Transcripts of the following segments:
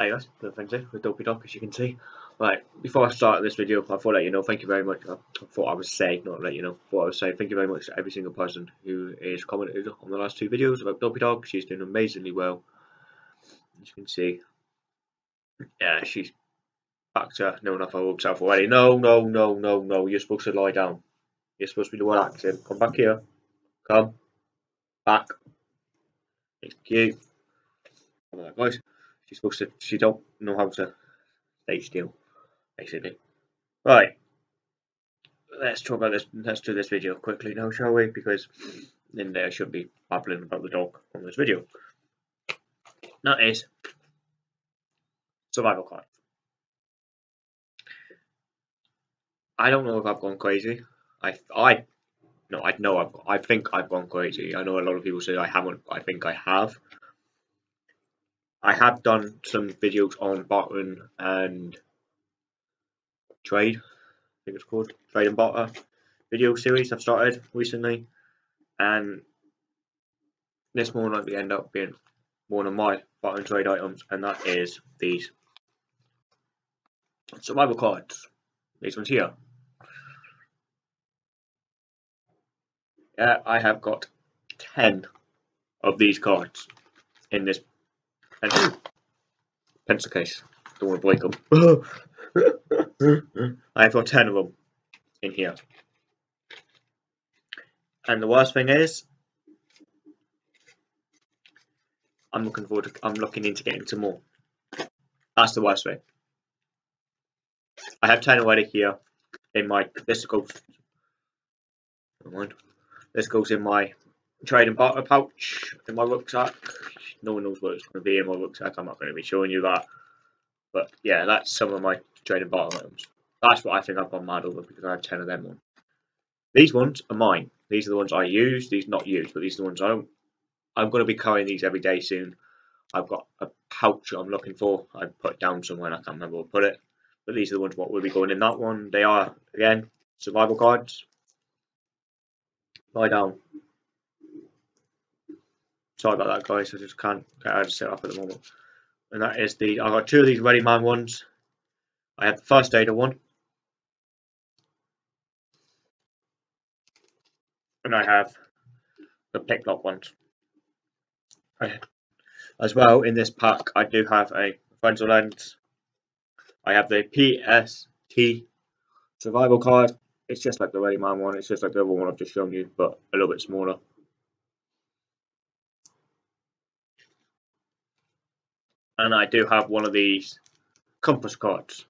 Hi guys, thanks there with Dopey Dog as you can see. Right, before I start this video, I thought I'd let you know, thank you very much. I thought I would say, not let you know, thought I would say thank you very much to every single person who is commented on the last two videos about Dopey Dog. She's doing amazingly well. As you can see. Yeah, she's back to knowing off her old self already. No, no, no, no, no, you're supposed to lie down. You're supposed to be the one acting. Come back here. Come. Back. Thank you. Come on, guys. She's supposed to. She don't know how to stay still, basically. Right. Let's talk about this. Let's do this video quickly now, shall we? Because then there should be babbling about the dog on this video. That is survival card. I don't know if I've gone crazy. I I no, I know I've I think I've gone crazy. I know a lot of people say I haven't. I think I have. I have done some videos on bartering and trade. I think it's called trade and barter video series I've started recently, and this more likely end up being one of my barter trade items, and that is these survival cards. These ones here. I have got ten of these cards in this pencil, pencil case. Don't want to break them. I've got 10 of them in here. And the worst thing is, I'm looking forward to, I'm looking into getting some more. That's the worst thing. I have 10 already here in my, this goes, never mind. This goes in my trade and barter pouch in my rucksack no one knows what it's going to be in my rucksack. I'm not going to be showing you that. But yeah, that's some of my trading bottom items. That's what I think I've gone mad over because I have 10 of them on. These ones are mine. These are the ones I use. These not used, but these are the ones I don't. I'm going to be carrying these every day soon. I've got a pouch I'm looking for. I put it down somewhere and I can't remember where to put it. But these are the ones what will be going in that one. They are, again, survival cards. Lie down. Sorry about that, guys. I just can't get out of set up at the moment. And that is the. I've got two of these Ready Man ones. I have the first aider one. And I have the pick picklock ones. As well, in this pack, I do have a frontal lens. I have the PST survival card. It's just like the Ready Man one. It's just like the other one I've just shown you, but a little bit smaller. And I do have one of these compass cards.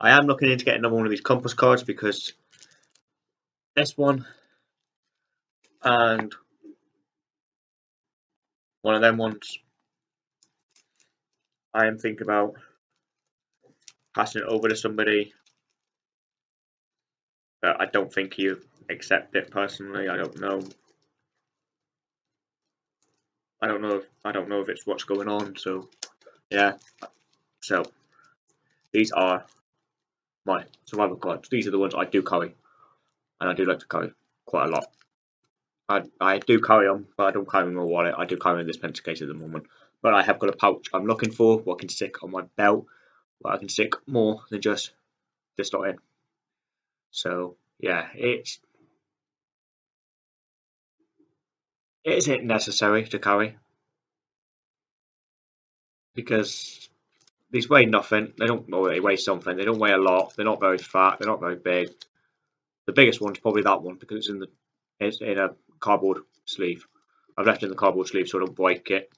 I am looking into getting another one of these compass cards because this one and one of them ones I am thinking about passing it over to somebody but I don't think you accept it personally I don't know I don't know. If, I don't know if it's what's going on. So, yeah. So, these are my survival cards. These are the ones I do carry, and I do like to carry quite a lot. I I do carry them, but I don't carry them in my wallet. I do carry them in this pencil case at the moment. But I have got a pouch I'm looking for, what I can stick on my belt, where I can stick more than just this lot in. So yeah, it's Is it necessary to carry? Because these weigh nothing. They don't. Well, they weigh something. They don't weigh a lot. They're not very fat. They're not very big. The biggest one's probably that one because it's in the it's in a cardboard sleeve. I've left it in the cardboard sleeve so I don't break it.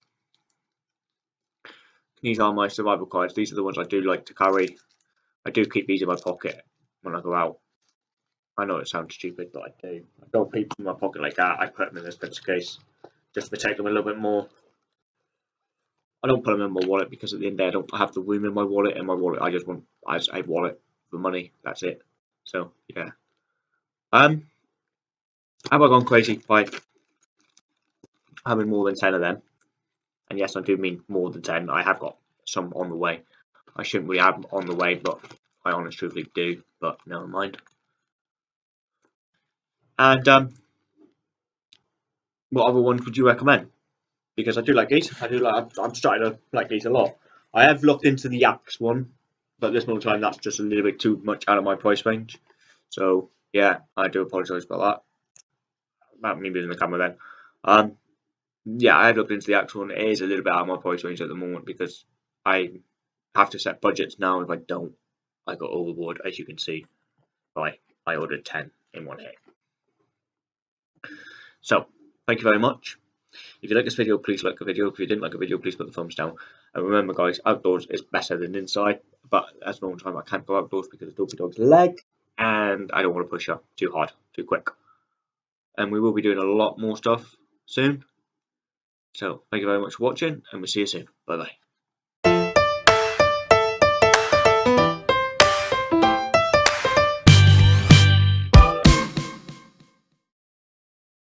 These are my survival cards. These are the ones I do like to carry. I do keep these in my pocket when I go out. I know it sounds stupid, but I do. I don't keep them in my pocket like that. I put them in this pencil case just to protect them a little bit more. I don't put them in my wallet because at the end of the day, I don't have the room in my wallet. In my wallet, I just want I just a wallet for money. That's it. So yeah. Um, have I gone crazy by having more than ten of them? And yes, I do mean more than ten. I have got some on the way. I shouldn't really have on the way, but I honestly truthfully do. But never mind. And um, what other ones would you recommend? because I do like these. I do like. I'm starting to like these a lot. I have looked into the Yaks one, but this moment time that's just a little bit too much out of my price range. So yeah, I do apologise about that. About me being the camera then. Um, yeah, I have looked into the Yaks one. It is a little bit out of my price range at the moment because I have to set budgets now. If I don't, I go overboard, as you can see. Right, I ordered 10 in one hit. So, thank you very much. If you like this video, please like the video. If you didn't like the video, please put the thumbs down. And remember, guys, outdoors is better than inside. But at the moment time, I can't go outdoors because of Dopey Dog's leg. And I don't want to push her too hard, too quick. And we will be doing a lot more stuff soon. So, thank you very much for watching, and we'll see you soon. Bye-bye.